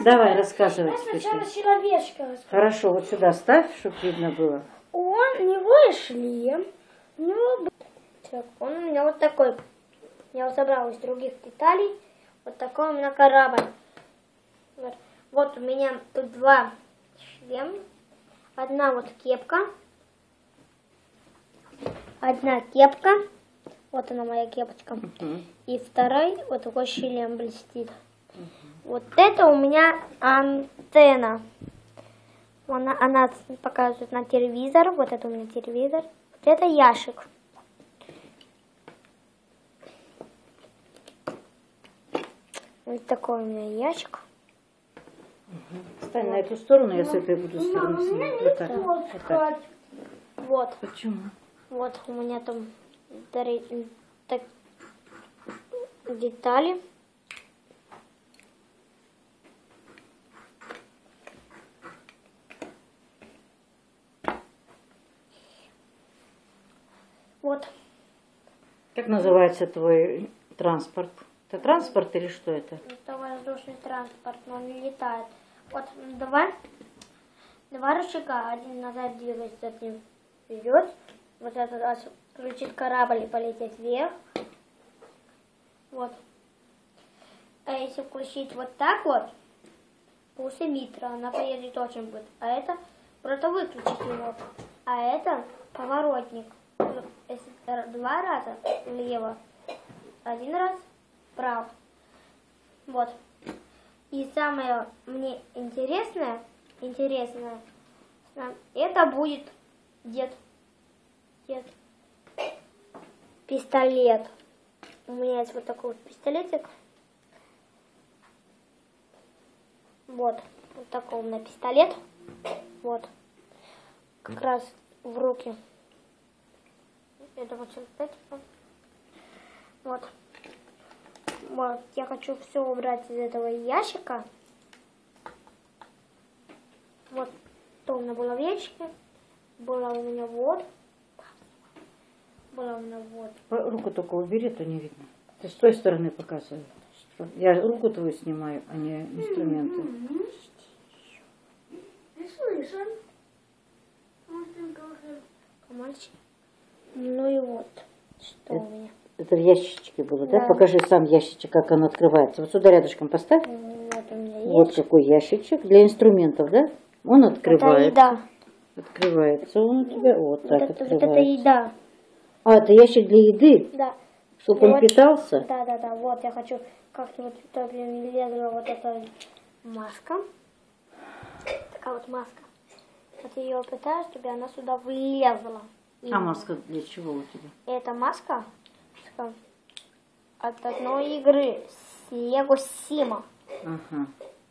Давай, рассказывай Я сначала человечка расскажу. Хорошо, вот сюда ставь, чтобы видно было. Он, у него и шлем, у него... Так, он у меня вот такой. Я его собрал из других деталей. Вот такой у меня корабль. Вот, вот у меня тут два шлема. Одна вот кепка. Одна кепка. Вот она моя кепочка. Мгм. И второй вот такой шлем блестит. Вот это у меня антенна. Она, она показывает на телевизор. Вот это у меня телевизор. Вот это ящик. Вот такой у меня ящик. Стань на эту сторону, я с этой буду стороны снимать. Вот так. Вот так. Вот. Почему? Вот у меня там детали. Вот. Как называется твой транспорт? Это транспорт или что это? Это воздушный транспорт, но он летает. Вот м, давай. Два рычага. Один назад двигается, один вперед. Вот этот раз включить корабль и полететь вверх. Вот. А если включить вот так вот, пусть эмиттера, она поедет очень быстро. А это просто выключить его. А это поворотник. Два раза влево, один раз вправо. Вот. И самое мне интересное, интересное, это будет дед. Дед. Пистолет. У меня есть вот такой вот пистолетик. Вот. Вот такой у меня пистолет. Вот. Как раз в руки. Это вот сюда, типа. Вот. Вот, я хочу все убрать из этого ящика. Вот, то у меня было в ящике. Было у меня вот. Было у меня вот. Руку только убери, то не видно. Ты с той стороны показывай. Я руку твою снимаю, а не инструменты. Слышен. Мальчик. Ну и вот, что у меня. Это в ящичке было, да? Да. Покажи сам ящичек, как он открывается. Вот сюда рядышком поставь. Вот у меня Вот есть. какой ящичек для инструментов, да? Он Это открывается. еда. Открывается он у тебя. Вот Вот так это, вот открывается. это еда. А, это ящик для еды, Да. чтобы он Вот. питался. Да, да, да. Вот я хочу как-нибудь лезла вот эта маска. Такая вот маска. Вот я ее пытаюсь, чтобы она сюда влезла. И А маска для чего у тебя? Эта маска от одной игры с Лего Сима. Ага.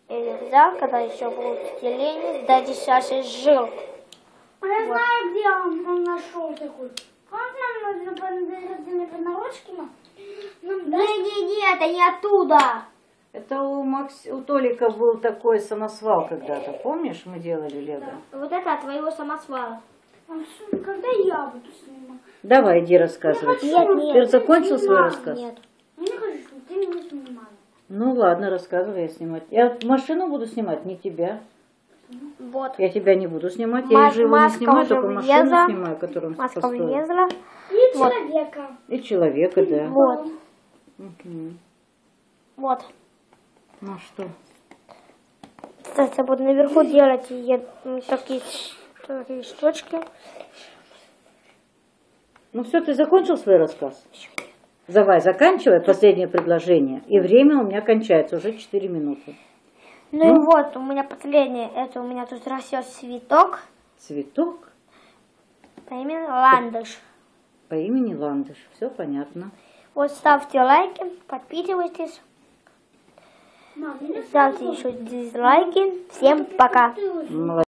Я взял, когда еще был в телене, да дешевше жил. Я знаю, где он, он нашел такой. Как нам нужно понарошками? Нам Не-не-не, это не оттуда. Это у, Макс... у Толика был такой самосвал когда-то. Помнишь, мы делали лего? Вот это от твоего самосвала. Он Когда я буду снимать? Давай, иди рассказывай. Нет, нет. Ты закончил свой рассказ? Нет. Я не хочу, чтобы ты меня снимала. Ну ладно, рассказывай, я снимать. Я машину буду снимать, не тебя. Вот. Я тебя не буду снимать, Ма- я живу не маска снимаю, только машину влезла. снимаю, которую Маска построил. влезла. И Вот. человека. И человека, да. Вот. Мгм. Вот. Ну а что? Кстати, я буду наверху делать е- м, такие, такие штучки. Ну все, ты закончил свой рассказ? Давай, заканчивай последнее предложение. И время у меня кончается, уже 4 минуты. Ну, и вот, у меня последнее. Это у меня тут растет цветок Цветок по имени Ландыш. по имени Ландыш. Все понятно. Вот ставьте лайки, подписывайтесь, Мам, ставьте еще дизлайки. Всем пока. Молодец.